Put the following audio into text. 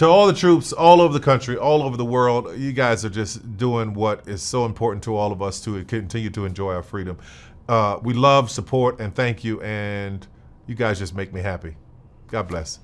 to all the troops all over the country, all over the world, you guys are just doing what is so important to all of us to continue to enjoy our freedom. Uh, we love, support, and thank you. And you guys just make me happy. God bless.